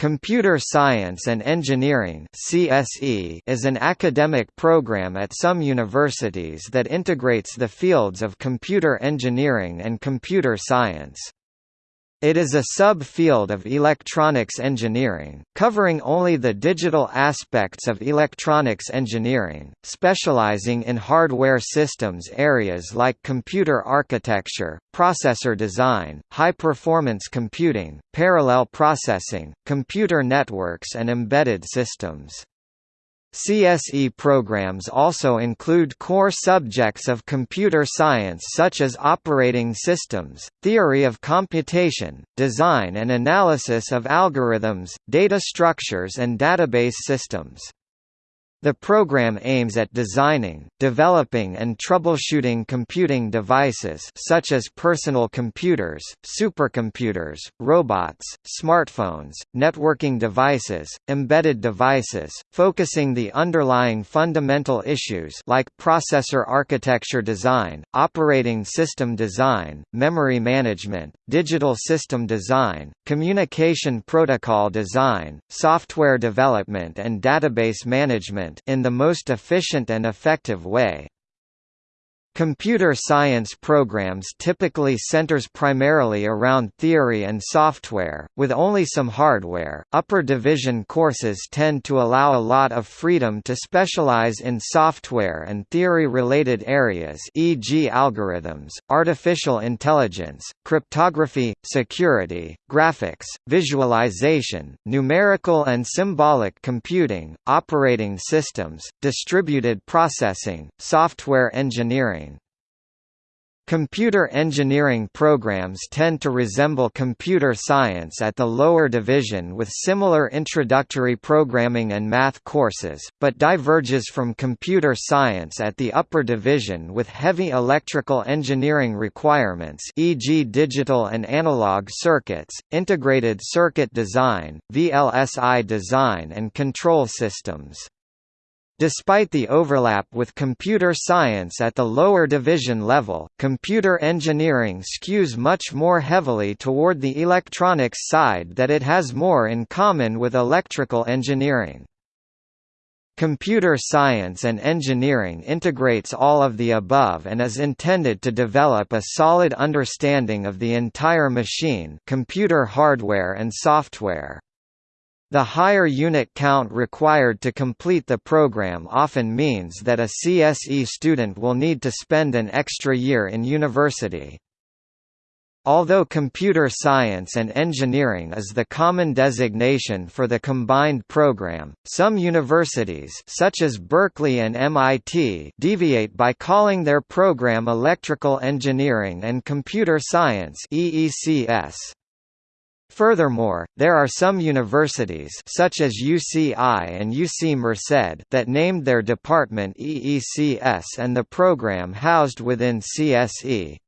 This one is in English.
Computer Science and Engineering (CSE) is an academic program at some universities that integrates the fields of computer engineering and computer science. It is a sub-field of electronics engineering, covering only the digital aspects of electronics engineering, specializing in hardware systems areas like computer architecture, processor design, high-performance computing, parallel processing, computer networks and embedded systems. CSE programs also include core subjects of computer science such as operating systems, theory of computation, design and analysis of algorithms, data structures and database systems. The program aims at designing, developing and troubleshooting computing devices such as personal computers, supercomputers, robots, smartphones, networking devices, embedded devices, focusing the underlying fundamental issues like processor architecture design, operating system design, memory management, digital system design, communication protocol design, software development and database management in the most efficient and effective way. Computer science programs typically centers primarily around theory and software, with only some hardware. Upper division courses tend to allow a lot of freedom to specialize in software and theory related areas, e.g., algorithms, artificial intelligence, cryptography, security, graphics, visualization, numerical and symbolic computing, operating systems, distributed processing, software engineering Computer engineering programs tend to resemble computer science at the lower division with similar introductory programming and math courses, but diverges from computer science at the upper division with heavy electrical engineering requirements e.g. digital and analog circuits, integrated circuit design, VLSI design and control systems. Despite the overlap with computer science at the lower division level, computer engineering skews much more heavily toward the electronics side that it has more in common with electrical engineering. Computer science and engineering integrates all of the above and is intended to develop a solid understanding of the entire machine computer hardware and software. The higher unit count required to complete the program often means that a CSE student will need to spend an extra year in university. Although computer science and engineering is the common designation for the combined program, some universities such as Berkeley and MIT deviate by calling their program Electrical Engineering and Computer Science EECS. Furthermore, there are some universities such as UCI and UC Merced that named their department EECS and the program housed within CSE.